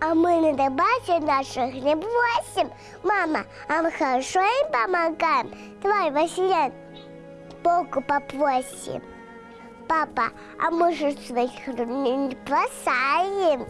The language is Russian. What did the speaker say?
А мы на добавке наших не бросим. Мама, а мы хорошо им помогаем. Давай, Василий, Богу попросим. Папа, а мы же своих не бросаем.